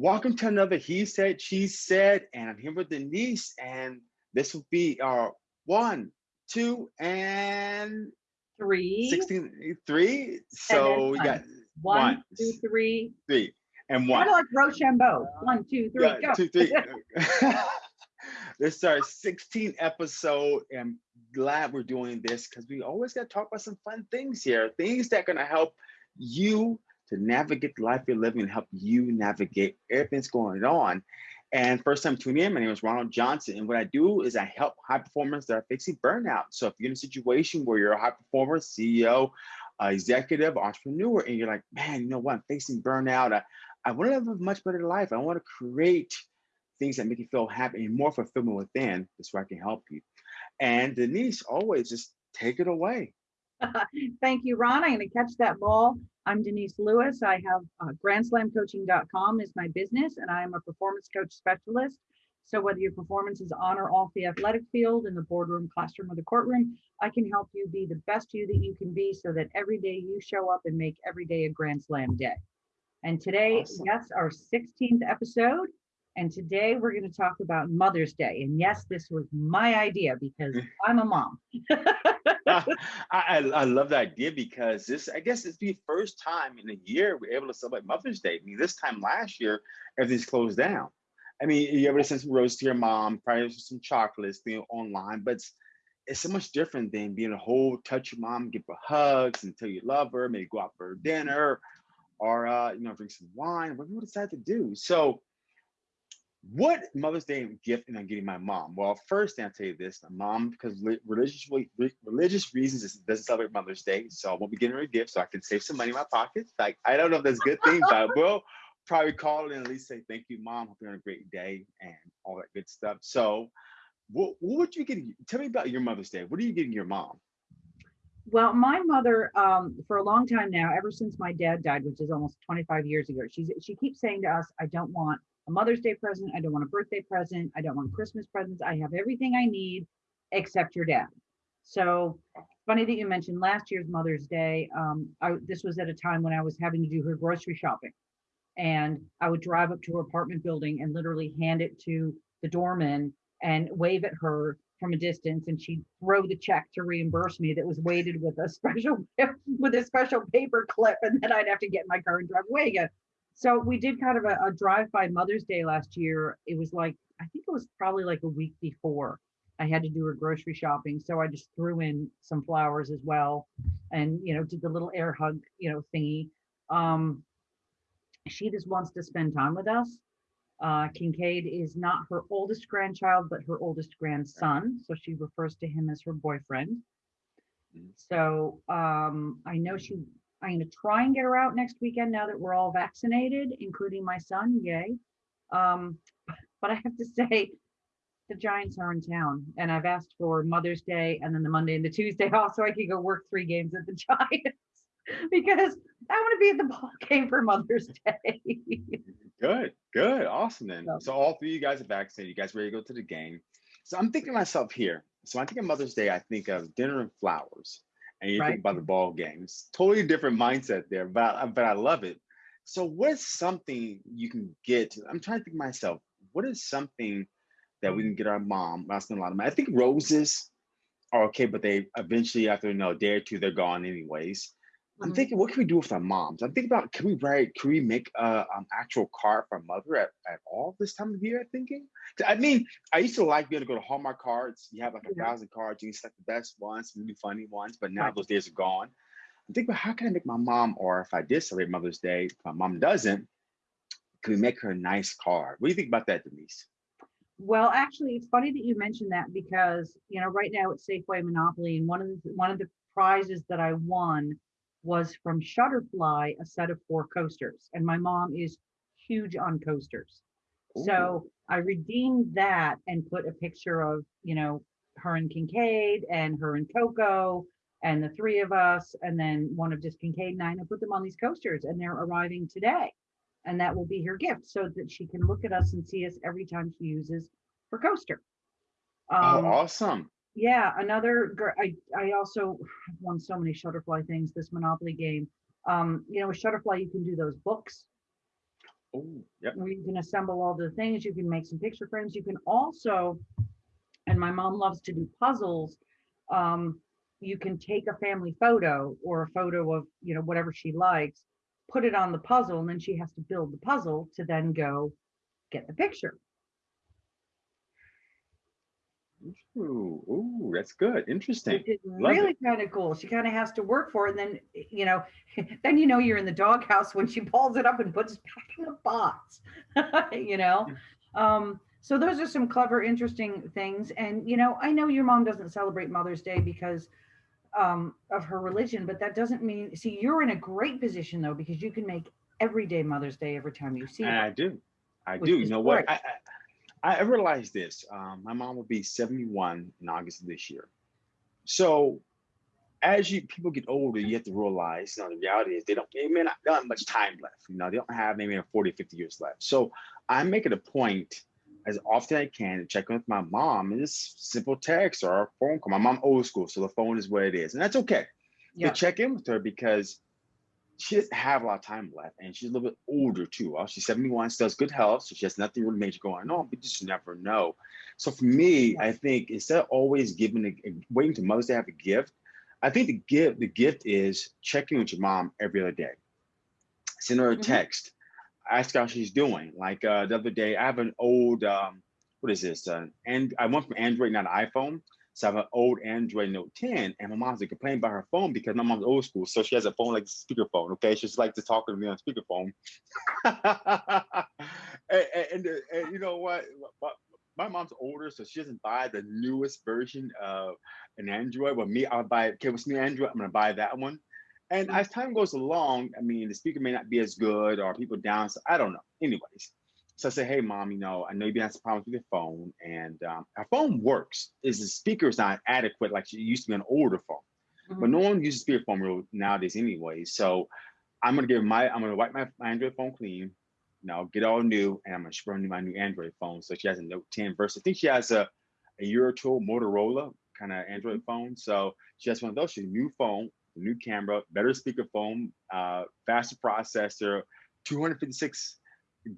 Welcome to another He Said, She Said, and I'm here with Denise, and this will be our one, two, and three, 16, three. So we got one, one, two, three, three, and one. Kind of like Rochambeau. One, two, three, Yeah, go. two, three. this is our 16th episode, and glad we're doing this because we always got to talk about some fun things here, things that are going to help you to navigate the life you're living and help you navigate everything's going on. And first time tuning in, my name is Ronald Johnson. And what I do is I help high performers that are facing burnout. So if you're in a situation where you're a high performer, CEO, uh, executive, entrepreneur, and you're like, man, you know what, I'm facing burnout. I, I want to live a much better life. I want to create things that make you feel happy and more fulfillment within. That's where I can help you. And Denise, always just take it away. Thank you, Ron. I'm going to catch that ball. I'm Denise Lewis. I have uh, grandslamcoaching.com is my business, and I am a performance coach specialist. So whether your performance is on or off the athletic field, in the boardroom, classroom, or the courtroom, I can help you be the best you that you can be so that every day you show up and make every day a Grand Slam day. And today, Awesome. yes, our 16th episode. And today we're going to talk about Mother's Day. And yes, this was my idea because I'm a mom. I, I I love the idea because this I guess it's the first time in a year we're able to celebrate Mother's Day. I mean, this time last year everything's closed down. I mean, you ever to send some roses to your mom, probably some chocolates, being online, but it's, it's so much different than being a whole touch your mom, give her hugs and tell you love her, maybe go out for dinner, or uh, you know, drink some wine, whatever you decide to do. So what Mother's Day gift am I getting my mom? Well, first I'll tell you this: my mom, because li- religious re- religious reasons, doesn't celebrate Mother's Day, so I won't be getting her a gift, so I can save some money in my pocket. Like I don't know if that's a good thing, but I will probably call and at least say thank you, mom. Hope you're having a great day and all that good stuff. So, what what would you get? Tell me about your Mother's Day. What are you getting your mom? Well, my mother, um, for a long time now, ever since my dad died, which is almost 25 years ago, she's she keeps saying to us, I don't want a Mother's Day present, I don't want a birthday present, I don't want Christmas presents. I have everything I need except your dad. So funny that you mentioned last year's Mother's Day. Um, I, this was at a time when I was having to do her grocery shopping. And I would drive up to her apartment building and literally hand it to the doorman and wave at her from a distance and she'd throw the check to reimburse me that was weighted with a special with a special paper clip and then I'd have to get in my car and drive away again. So we did kind of a, a drive-by Mother's Day last year. It was like I think it was probably like a week before I had to do her grocery shopping. So I just threw in some flowers as well and you know did the little air hug, you know, thingy. Um she just wants to spend time with us. Uh, Kincaid is not her oldest grandchild, but her oldest grandson. So she refers to him as her boyfriend. Mm. So um, I know she, I'm going to try and get her out next weekend now that we're all vaccinated, including my son. Yay. Um, but I have to say, the Giants are in town, and I've asked for Mother's Day and then the Monday and the Tuesday off so I could go work three games at the Giants because I want to be at the ball game for Mother's Day. Good, good, awesome then. So- So all three of you guys are vaccinated. You guys ready to go to the game? So I'm thinking myself here. So I think of Mother's Day, I think of dinner and flowers, and you Right. think about the ball games. Totally different mindset there, but I- but I love it. So what is something you can get? I'm trying to think myself. What is something that we can get our mom? I spend a lot of money. I think roses are okay, but they eventually after you know, a day or two they're gone anyways. I'm Mhm. thinking, what can we do with our moms? I'm thinking about, can we write, can we make a um, actual card for our mother at, at all this time of year? I'm thinking. I mean, I used to like being able to go to Hallmark cards. You have like a Yeah. thousand cards, you can select the best ones, maybe funny ones, but now Right. those days are gone. I'm thinking, about how can I make my mom, or if I did celebrate Mother's Day, if my mom doesn't, can we make her a nice card? What do you think about that, Denise? Well, actually, it's funny that you mentioned that because you know right now it's Safeway Monopoly, and one of the one of the prizes that I won was from Shutterfly a set of four coasters, and my mom is huge on coasters, so I redeemed that and put a picture of you know her and Kincaid and her and Coco and the three of us, and then one of just Kincaid and I, and I put them on these coasters, and they're arriving today and that will be her gift so that she can look at us and see us every time she uses her coaster. oh, Um, awesome. Yeah, another, I, I also won so many Shutterfly things, this Monopoly game. Um, you know, with Shutterfly, you can do those books. Oh, yep. where you can assemble all the things. You can make some picture frames. You can also, and my mom loves to do puzzles. Um, you can take a family photo or a photo of, you know, whatever she likes, put it on the puzzle, and then she has to build the puzzle to then go get the picture. Ooh, ooh, that's good. Interesting. Which is Love it. really kind of cool. She kind of has to work for it. And then, you know, then you know you're in the doghouse when she pulls it up and puts it back in the box, you know? Um, so those are some clever, interesting things. And, you know, I know your mom doesn't celebrate Mother's Day because um, of her religion, but that doesn't mean, see, you're in a great position though, because you can make every day Mother's Day every time you see her. I do. I do. You know what? I, I I realized this. Um, my mom will be 71 in August of this year. So as you people get older, you have to realize, you know, the reality is they don't, they may not, they don't have much time left. You know, they don't have maybe 40, 50 years left. So I make it a point as often as I can to check in with my mom and just simple text or a phone call. My mom old school, so the phone is what it is. And that's okay Yeah. to check in with her because she doesn't have a lot of time left and she's a little bit older too. Well, she's 71, still has good health, so she has nothing really major going on, but you just never know. So for me. I think instead of always giving a, waiting to Mother's Day to have a gift, I think the gift the gift is checking with your mom every other day. Send her a Mhm. text, ask how she's doing. Like uh, the other day, I have an old um, what is this? Uh, and I went from Android, not iPhone. So I have an old Android Note 10, and my mom's like complaining about her phone because my mom's old school, so she has a phone like speakerphone. Okay, she's like to talk to me on speakerphone. and, and, and, uh, and you know what? My, my mom's older, so she doesn't buy the newest version of an Android. But me, I'll buy. Okay, what's new Android? I'm gonna buy that one. And as time goes along, I mean, the speaker may not be as good, or people down. So I don't know. Anyways, so I say, hey, mom, you know, I know you've been having some problems with your phone, and um, our phone works. Is the speaker is not adequate like it used to be an older phone, but Mhm. no one uses speakerphone real nowadays anyway. So I'm gonna give my, I'm gonna wipe my, my Android phone clean, you know, get all new, and I'm gonna new my new Android phone. So she has a Note 10 versus, I think she has a a year or two Motorola kind of Android phone. So she has one of those. She's a new phone, new camera, better speakerphone, uh, faster processor, 256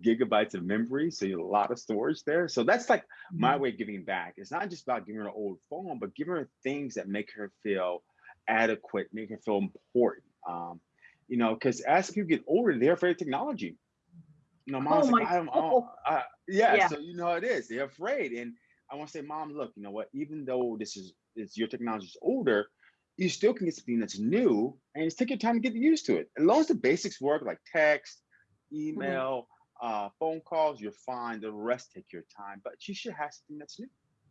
gigabytes of memory. So you have a lot of storage there. So that's like my Mhm. way of giving back. It's not just about giving her an old phone, but giving her things that make her feel adequate, make her feel important. Um, you know, because as people get older, they're afraid of technology. You know, mom's Oh like, I don't, I don't- I- yeah, Yeah. So you know how it is. They're afraid, and I want to say, mom, look, you know what? Even though this is, it's your technology is older, you still can get something that's new, and just take your time to get used to it. As long as the basics work, like text, email, uh, phone calls, you're fine. The rest take your time, but you should have something that's new.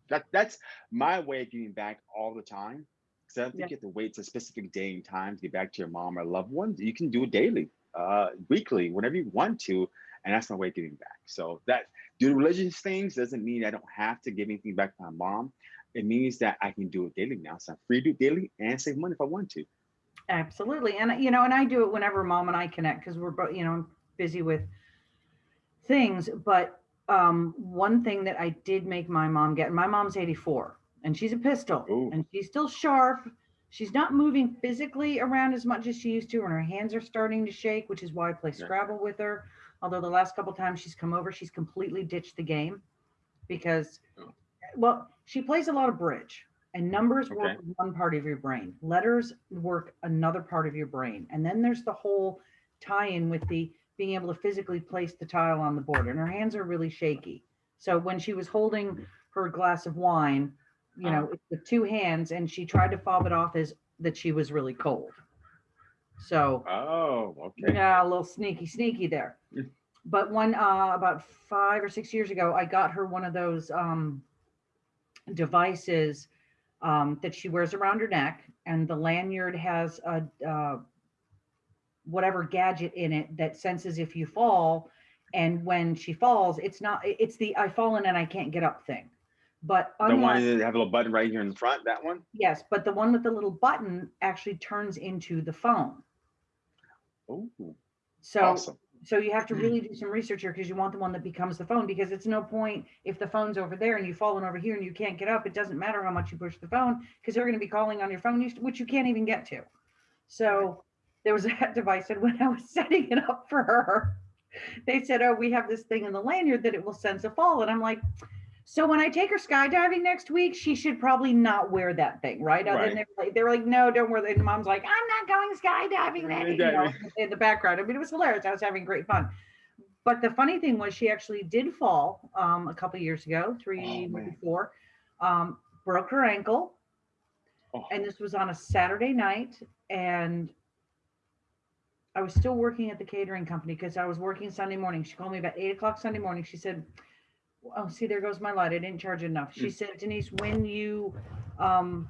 That that's my way of giving back all the time. Because I don't think Yeah. you have to wait to a specific day and time to get back to your mom or loved ones. You can do it daily, uh, weekly, whenever you want to, and that's my way of giving back. So that do religious things doesn't mean I don't have to give anything back to my mom. It means that I can do it daily now. So I'm free to do it daily and save money if I want to. Absolutely. And, you know, and I do it whenever mom and I connect because we're both, you know, busy with things. But um, one thing that I did make my mom get, my mom's 84 and she's a pistol Ooh. and she's still sharp. She's not moving physically around as much as she used to, and her hands are starting to shake, which is why I play Yeah. Scrabble with her. Although the last couple times she's come over, she's completely ditched the game because, Oh. well, she plays a lot of bridge and numbers work Okay. with one part of your brain, letters work another part of your brain. And then there's the whole tie in with the being able to physically place the tile on the board. And her hands are really shaky. So when she was holding her glass of wine, you know, with two hands, and she tried to fob it off as that she was really cold. So Oh, okay. yeah, a little sneaky, sneaky there. But one uh, about five or six years ago, I got her one of those um, devices um, that she wears around her neck, and the lanyard has a uh, whatever gadget in it that senses if you fall. And when she falls, it's not. It's the i've fallen and I can't get up" thing. But The unlike, one that have a little button right here in the front, that one? yes, but the one with the little button actually turns into the phone. Oh, So awesome. So you have to hmm. really do some research here because you want the one that becomes the phone because it's no point if the phone's over there and you've fallen over here and you can't get up. It doesn't matter how much you push the phone because they're going to be calling on your phone, which you can't even get to. So there was that device, and when I was setting it up for her, they said, oh, we have this thing in the lanyard that it will sense a fall. And I'm like, so when I take her skydiving next week, she should probably not wear that thing, right? Other Right. than they're like, they were like, no, don't wear that. And mom's like, I'm not going skydiving then, you know, in the background. I mean, it was hilarious. I was having great fun. But the funny thing was she actually did fall um, a couple years ago, three, Oh, maybe four, um, broke her ankle. Oh. And this was on a Saturday night. And I was still working at the catering company because I was working Sunday morning. She called me about eight o'clock Sunday morning. She said, Oh, see, there goes my light. I didn't charge enough. She Mm. said, Denise, when you um,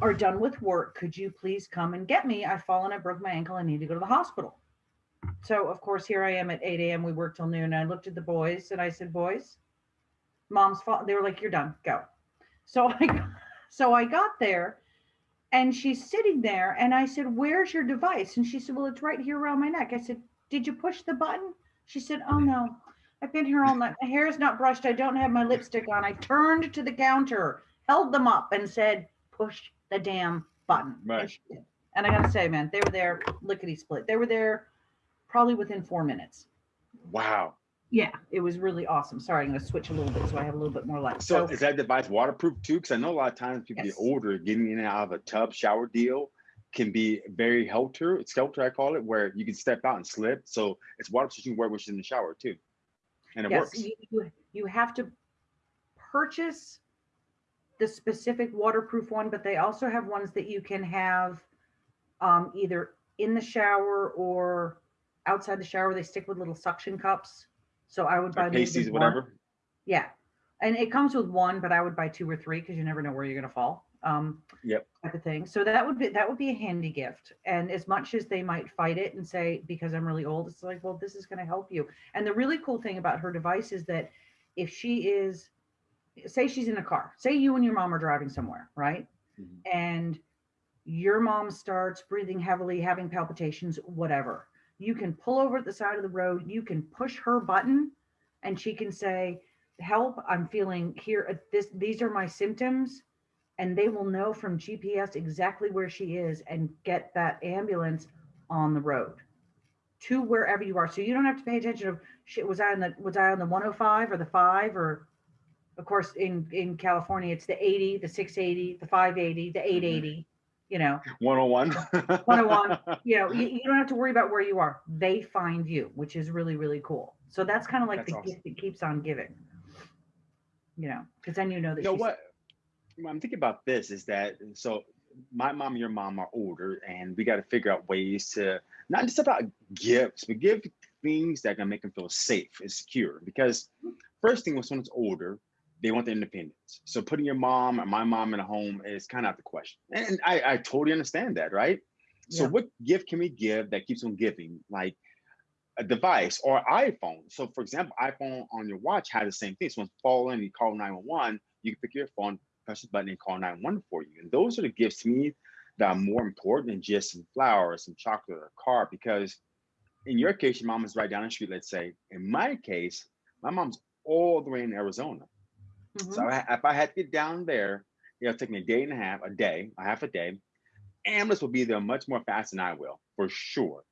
are done with work, could you please come and get me? I've fallen, I broke my ankle, I need to go to the hospital. So, of course, here I am at 8 a.m. We work till noon. I looked at the boys and I said, Boys, mom's fault. They were like, You're done, go. So I so I got there and she's sitting there and I said, Where's your device? And she said, Well, it's right here around my neck. I said, Did you push the button? She said, Oh no, I've been here all night. My hair is not brushed. I don't have my lipstick on. I turned to the counter, held them up, and said, Push the damn button. Right. she. And I gotta say, man, they were there lickety split. They were there probably within four minutes. Wow. Yeah, it was really awesome. Sorry, I'm gonna switch a little bit so I have a little bit more light. So So, is that device waterproof too? Because I know a lot of times people Yes. get older, getting in and out of a tub shower deal can be very helter, skelter, I call it, where you can step out and slip. So it's waterproof, you can wear which in the shower too. And it yes, works. you, you- you have to purchase the specific waterproof one, but they also have ones that you can have um, either in the shower or outside the shower. They stick with little suction cups. So I would buy maybe pasties one. whatever. Yeah. And it comes with one, but I would buy two or three because you never know where you're gonna fall. Um, Yep. type of thing. So that would be that would be a handy gift. And as much as they might fight it and say, because I'm really old, it's like, well, this is gonna help you. And the really cool thing about her device is that if she is, say she's in a car, say you and your mom are driving somewhere, right? Mhm. And your mom starts breathing heavily, having palpitations, whatever. You can pull over at the side of the road, you can push her button, and she can say, Help, I'm feeling here. uh, This these are my symptoms. And they will know from GPS exactly where she is and get that ambulance on the road to wherever you are. So you don't have to pay attention of shit. Was I on the was I on the 105 or the five or of course in in California it's the 80, the 680, the 580, the 880, you know. 101. 101. You know, you, you don't have to worry about where you are. They find you, which is really, really cool. So that's kind of like That's the awesome. gift that keeps on giving. You know, because then you know that you know what i'm thinking about this is that so my mom and your mom are older and we got to figure out ways to not just about gifts but give things that are to make them feel safe and secure because first thing when someone's older they want their independence so putting your mom or my mom in a home is kind of out the question and i, I totally understand that right so Yeah. what gift can we give that keeps on giving like a device or iPhone. So, for example, iPhone on your watch has the same thing. So, when it's falling, you call 911, you can pick your phone, press the button, and call 911 for you. And those are the gifts to me that are more important than just some flowers, some chocolate, or a car. Because in your case, your mom is right down the street, let's say. In my case, my mom's all the way in Arizona. Mhm. So, I, if I had to get down there, it'll take me a day and a half, a day, a half a day. Ambulance will be there much more fast than I will, for sure.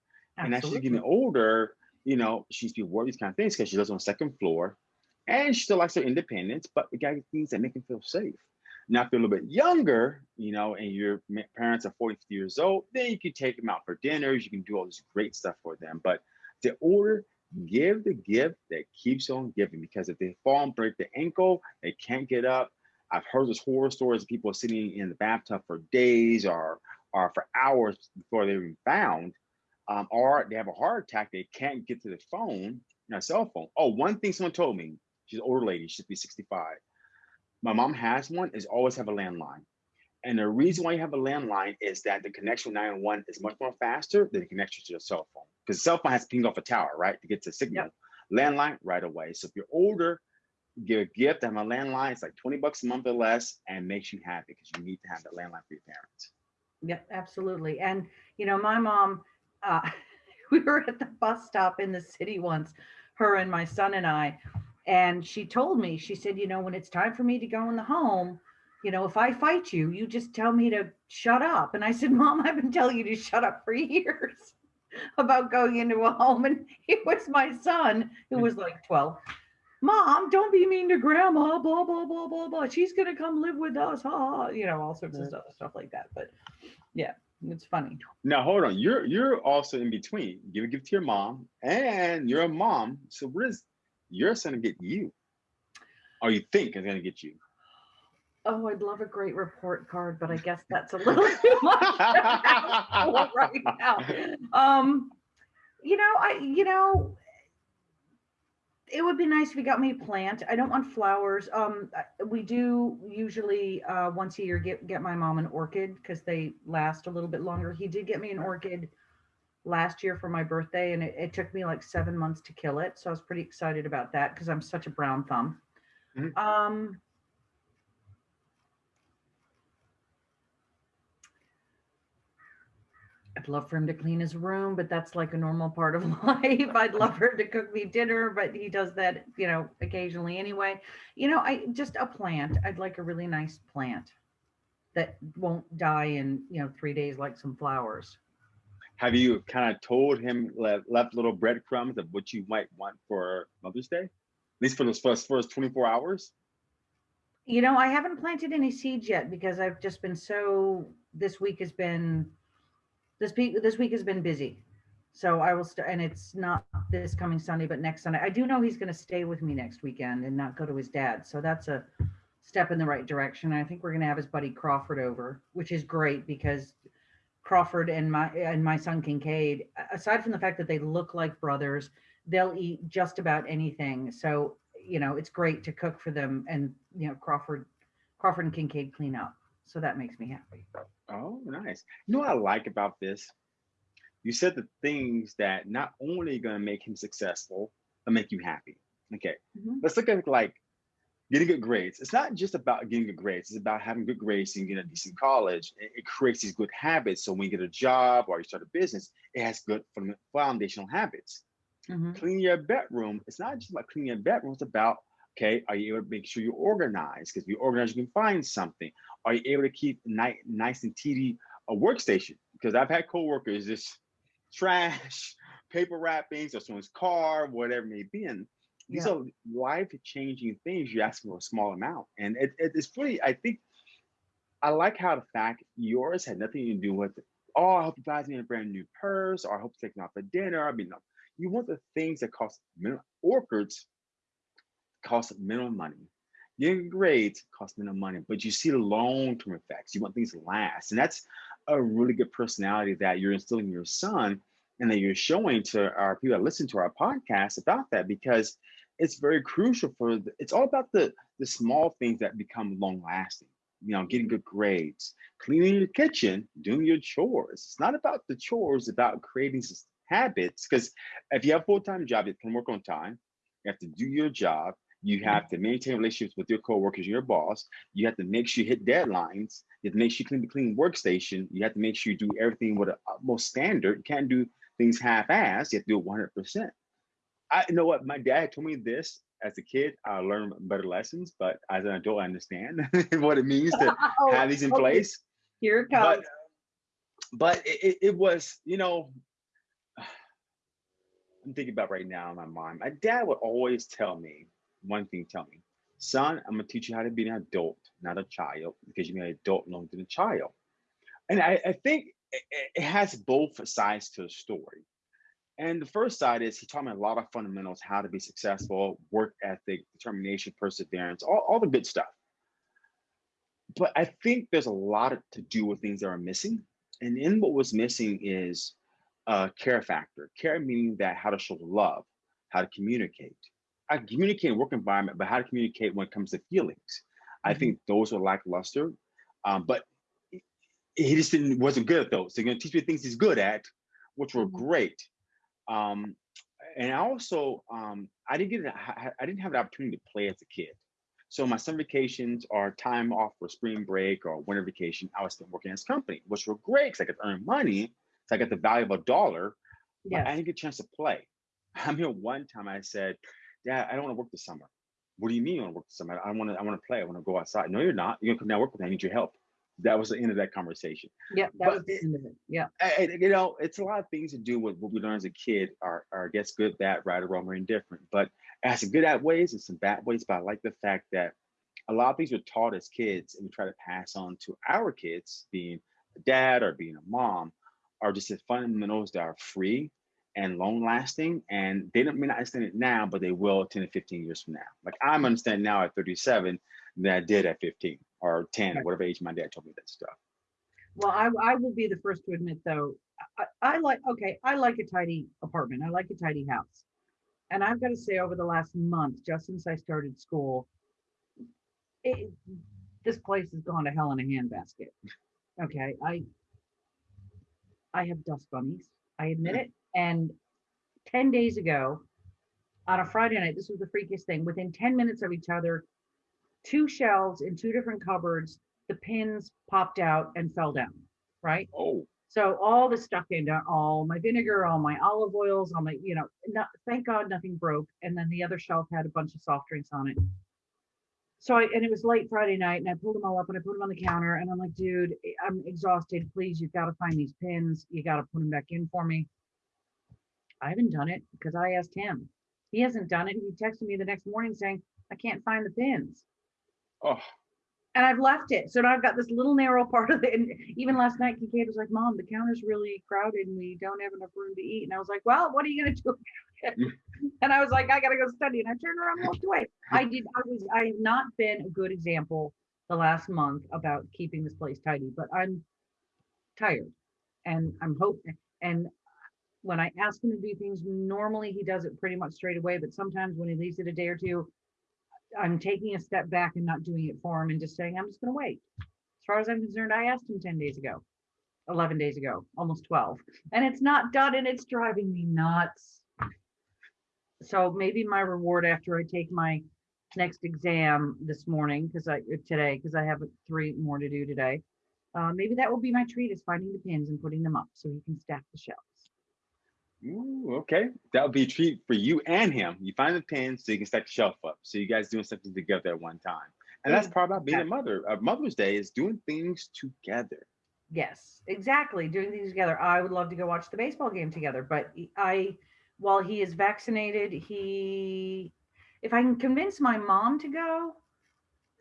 And as she's getting older, you know, she's be worried these kind of things because she lives on the second floor and she still likes her independence, but we got things that make her feel safe. Now, if you're a little bit younger, you know, and your parents are 40 50 years old, then you can take them out for dinners. You can do all this great stuff for them. But the older, give the gift that keeps on giving because if they fall and break the ankle, they can't get up. I've heard those horror stories of people sitting in the bathtub for days or, or for hours before they're even found um, or they have a heart attack, they can't get to the phone, their cell phone. Oh, one thing someone told me, she's an older lady, she should be 65. My mom has one, is always have a landline. And the reason why you have a landline is that the connection with 911 is much more faster than the connection to your cell phone. Because cell phone has to ping off a tower, right? To get to signal. Landline right away. So if you're older, give a gift, have a landline, it's like 20 bucks a month or less, and makes you happy because you need to have that landline for your parents. Yep, absolutely. And you know, my mom, uh, we were at the bus stop in the city once, her and my son and I, and she told me, she said, you know, when it's time for me to go in the home, you know, if I fight you, you just tell me to shut up. And I said, Mom, I've been telling you to shut up for years. about going into a home and it was my son who was like 12. Mom, don't be mean to grandma, blah, blah, blah, blah, blah. She's gonna come live with us, ha, ha, you know, all sorts of stuff, stuff like that. But yeah, it's funny. Now hold on, you're you're also in between. Give a gift to your mom, and you're a mom. So what is your son to get you? Or you think is gonna get you? Oh, I'd love a great report card, but I guess that's a little too much right now. Um, you know, I, you know, it would be nice if he got me a plant. I don't want flowers. Um, we do usually uh, once a year get get my mom an orchid because they last a little bit longer. He did get me an orchid last year for my birthday, and it, it took me like seven months to kill it. So I was pretty excited about that because I'm such a brown thumb. Mhm. Um, I'd love for him to clean his room, but that's like a normal part of life. I'd love for him to cook me dinner, but he does that, you know, occasionally anyway. You know, I just a plant. I'd like a really nice plant that won't die in, you know, three days like some flowers. Have you kind of told him left, left little breadcrumbs of what you might want for Mother's Day? At least for those first first 24 hours? You know, I haven't planted any seeds yet because I've just been so this week has been this week this week has been busy. So I will start and it's not this coming Sunday, but next Sunday. I do know he's gonna stay with me next weekend and not go to his dad. So that's a step in the right direction. I think we're gonna have his buddy Crawford over, which is great because Crawford and my and my son Kincaid, aside from the fact that they look like brothers, they'll eat just about anything. So you know, it's great to cook for them and, you know, Crawford, Crawford and Kincaid clean up. So that makes me happy. Oh, nice. You know what I like about this? You said the things that not only going to make him successful, but make you happy. Okay, Mhm. let's look at like getting good grades. It's not just about getting good grades. It's about having good grades and getting a decent college. It, it creates these good habits. So when you get a job or you start a business, it has good foundational habits. Mhm. Clean your bedroom. It's not just about cleaning your bedroom. It's about okay, are you able to make sure you're organized? Because if you're organized, you can find something. Are you able to keep nice, nice and tidy a workstation? Because I've had coworkers just trash, paper wrappings, or someone's car, whatever it may be. And these Yeah. are life-changing things. You ask for a small amount, and it, it- it's pretty, I think I like how the fact yours had nothing to do with. Oh, I hope you buys me a brand new purse, or I hope you take me out for dinner. I mean, you want the things that cost minimum. Orchids cost minimum money. Getting grades cost minimum money, but you see the long-term effects. You want things to last, and that's a really good personality that you're instilling in your son, and that you're showing to our people that listen to our podcast about that because it's very crucial for. The, it's all about the the small things that become long-lasting. You know, getting good grades, cleaning your kitchen, doing your chores. It's not about the chores; it's about creating habits. Because if you have a full-time job, you can work on time. You have to do your job. You have to maintain relationships with your coworkers, your boss. You have to make sure you hit deadlines. You have to make sure you clean the clean workstation. You have to make sure you do everything with the utmost standard. You can't do things half-assed. You have to do it 100%. I you know what my dad told me this as a kid. I learned better lessons, but as an adult, I understand what it means to Oh, have these in okay, place. Here it comes. but it, it, it was, you know, I'm thinking about right now in my mind. My dad would always tell me one thing, tell me, son, I'm gonna teach you how to be an adult, not a child, because you're an adult longer than a child. And I, I think it, it has both sides to the story. And the first side is he taught me a lot of fundamentals, how to be successful, work ethic, determination, perseverance, all, all the good stuff. But I think there's a lot to do with things that are missing. And in what was missing is a care factor. Care meaning that how to show love, how to communicate. I communicate in work environment, but how to communicate when it comes to feelings. I Mhm. think those were lackluster. Um, but he just didn't wasn't good at those. They're gonna teach me things he's good at, which were Mhm. great. Um, and I also um, I didn't get I I didn't have an opportunity to play as a kid. So my summer vacations or time off for spring break or winter vacation, I was still working as company, which were great because I could earn money. So I got the value of a dollar, but I didn't get a chance to play. I mean, one time I said, Dad, I don't want to work this summer. What do you mean you want to work this summer? I want to I want to play. I want to go outside. No, you're not. You're gonna come down and work with me. I need your help. that was the end of that conversation. Yep, that But was the end of it. Yeah. I- you know, it's a lot of things to do with what we learn as a kid are, are I guess, good, bad, right, or wrong, or indifferent. But has some good at ways and some bad ways. But I like the fact that a lot of things are taught as kids and we try to pass on to our kids, being a dad or being a mom, are just the fundamentals that are free and long lasting. And they don't may not understand it now, but they will 10 to 15 years from now. Like I'm understanding now at 37 than I did at 15 or 10, Right. whatever age my dad told me that stuff. Well, I, I will be the first to admit though, I, I like, okay, I like a tidy apartment. I like a tidy house. And I've got to say over the last month, just since I started school, it, this place has gone to hell in a handbasket. Okay, I, I have dust bunnies. I admit mm. it. And 10 days ago, on a Friday night, this was the freakiest thing. Within 10 minutes of each other, two shelves in two different cupboards, the pins popped out and fell down, right? Oh, So all the stuff came uh, down, all my vinegar, all my olive oils, all my, you know, not, thank God nothing broke. And then the other shelf had a bunch of soft drinks on it. So I, and it was late Friday night and I pulled them all up and I put them on the counter and I'm like, dude, I'm exhausted. Please, you've got to find these pins. You got to put them back in for me. I haven't done it because I asked him. He hasn't done it. He texted me the next morning saying, I can't find the pins oh, and I've left it. So now I've got this little narrow part of it. And even last night, Kincaid was like, Mom, the counter's really crowded and we don't have enough room to eat. And I was like, Well, what are you gonna do? Mm. and I was like, I gotta go study. And I turned around and walked away. I did, I was, I have not been a good example the last month about keeping this place tidy, but I'm tired and I'm hoping. And when I ask him to do things, normally he does it pretty much straight away, but sometimes when he leaves it a day or two, I'm taking a step back and not doing it for him and just saying, I'm just gonna wait. As far as I'm concerned, I asked him ten days ago, eleven days ago, almost twelve, and it's not done and it's driving me nuts. So maybe my reward after I take my next exam this morning, because I, today, because I have three more to do today. Uh, maybe that will be my treat is finding the pins and putting them up so he can stack the shelves. Ooh, okay. That would be a treat for you and him. You find the pins so you can stack the shelf up. So you guys doing something together at one time. And that's part about being a mother. Uh, Mother's Day is doing things together. Yes, exactly. Doing things together. I would love to go watch the baseball game together, but I, while he is vaccinated, he, if I can convince my mom to go,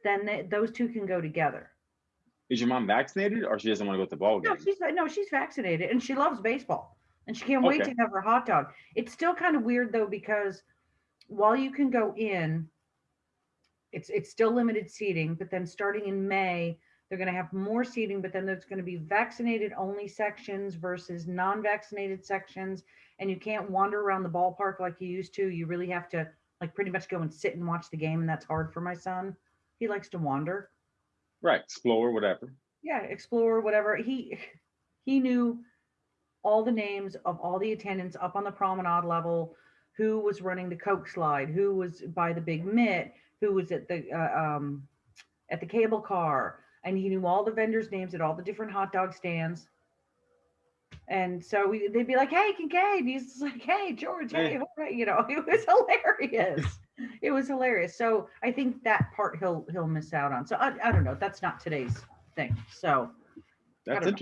then th- those two can go together. Is your mom vaccinated or she doesn't want to go to the ball game? No, she's no, she's vaccinated and she loves baseball and she can't wait Okay. to have her hot dog. It's still kind of weird though because while you can go in, it's it's still limited seating, but then starting in May, they're going to have more seating, but then there's going to be vaccinated only sections versus non-vaccinated sections, and you can't wander around the ballpark like you used to. You really have to like pretty much go and sit and watch the game, and that's hard for my son. He likes to wander Right. Explore, whatever. yeah explore whatever he he knew all the names of all the attendants up on the promenade level. Who was running the coke slide? Who was by the big mitt? Who was at the uh, um at the cable car? And he knew all the vendors names at all the different hot dog stands. And so we, they'd be like hey kincaid and he's like hey george hey Hey. hooray," you know it was hilarious. It was hilarious. So i think that part he'll he'll miss out on. So i, I don't know. That's not today's thing. So That's don't know.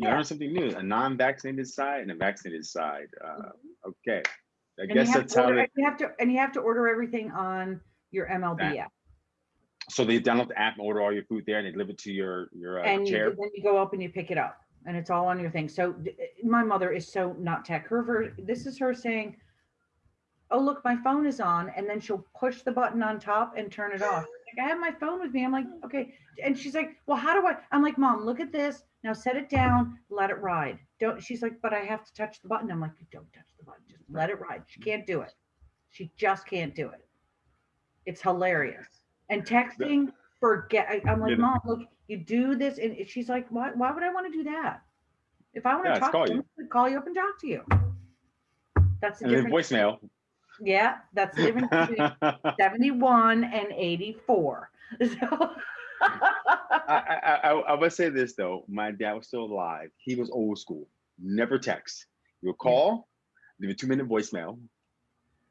You Yeah. learn something new. A non-vaccinated side and a vaccinated side. Uh, okay. I and you guess have that's to how order, they. you have to and you have to order everything on your mlb That- app So they download the app and order all your food there, and they deliver it to your your uh, and you, chair. then you go up and you pick it up and it's all on your thing so d- my mother is so not tech her ver- this is her saying oh look my phone is on and then she'll push the button on top and turn it off like, i have my phone with me i'm like okay and she's like well how do i i'm like mom look at this now set it down let it ride. Don't she's like but i have to touch the button. I'm like don't touch the button just let it ride. She can't do it. She just can't do it. It's hilarious. And texting forget i'm like mom look you do this and she's like why, why would i want to do that? If i want to Yeah, talk call to you. you call you up and talk to you. That's the And then difference voicemail. yeah that's the difference between 71 and 84 so I, I, I, I would say this though. My dad was still alive. He was old school. Never text. You would call, leave a two minute voicemail.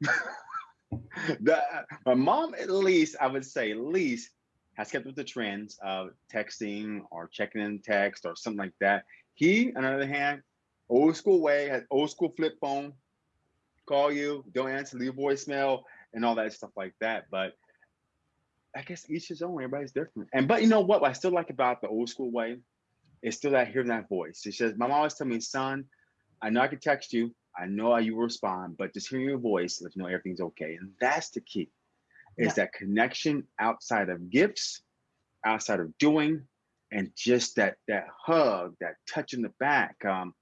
the, my mom, at least, I would say, at least has kept with the trends of texting or checking in text or something like that. He, on the other hand, old school way, had old school flip phone, call you, don't answer, leave a voicemail, and all that stuff like that. But I guess each his own. Everybody's different. And but you know what? What I still like about the old school way is still that hearing that voice. She says, "My mom always tell me, son, I know I can text you. I know how you respond, but just hearing your voice lets you know everything's okay." And that's the key. Is Yeah. that connection outside of gifts, outside of doing, and just that that hug, that touch in the back. Um,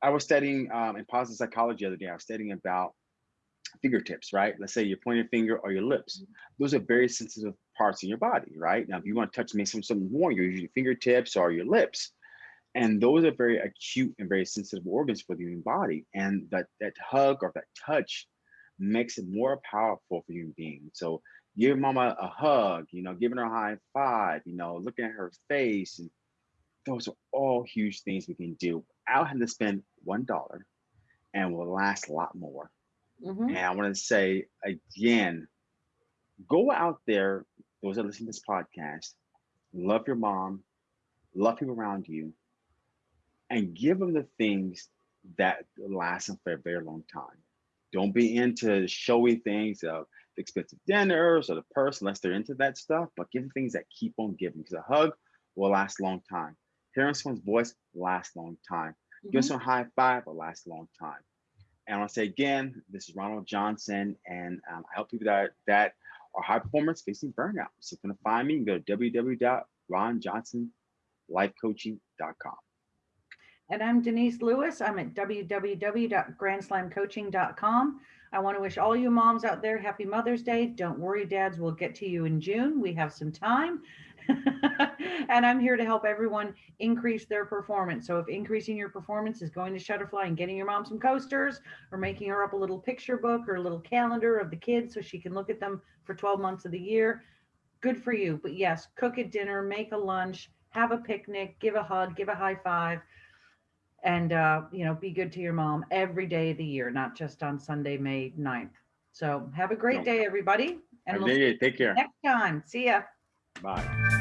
I was studying um, in positive psychology the other day. I was studying about fingertips, right? Let's say your pointer finger or your lips. Mm-hmm. Those are very sensitive parts in your body, right? Now, if you want to touch maybe some something warm, you use your fingertips or your lips. And those are very acute and very sensitive organs for the human body. And that that hug or that touch makes it more powerful for human beings. So give mama a hug, you know, giving her a high five, you know, looking at her face. And those are all huge things we can do without having to spend one dollar and will last a lot more. Mhm. And I want to say again, go out there, those that listen to this podcast, love your mom, love people around you, and give them the things that last them for a very long time. Don't be into showy things of the expensive dinners or the purse unless they're into that stuff, but give them things that keep on giving because a hug will last a long time. Hearing someone's voice lasts a long time. Give Mhm. someone a high five will last a long time. And I want to say again, this is Ronald Johnson, and um, I help people that that are high performance facing burnout. So if you want to find me, you can go to www.ronjohnsonlifecoaching.com. And I'm Denise Lewis. I'm at www.grandslamcoaching.com. I want to wish all you moms out there happy Mother's Day. Don't worry, dads, we'll get to you in June. We have some time. and I'm here to help everyone increase their performance. So if increasing your performance is going to Shutterfly and getting your mom some coasters or making her up a little picture book or a little calendar of the kids so she can look at them for 12 months of the year, good for you. But yes, cook a dinner, make a lunch, have a picnic, give a hug, give a high five and uh, you know be good to your mom every day of the year not just on sunday may 9th so have a great day everybody and we'll see day. Take you care. next time see ya Bye.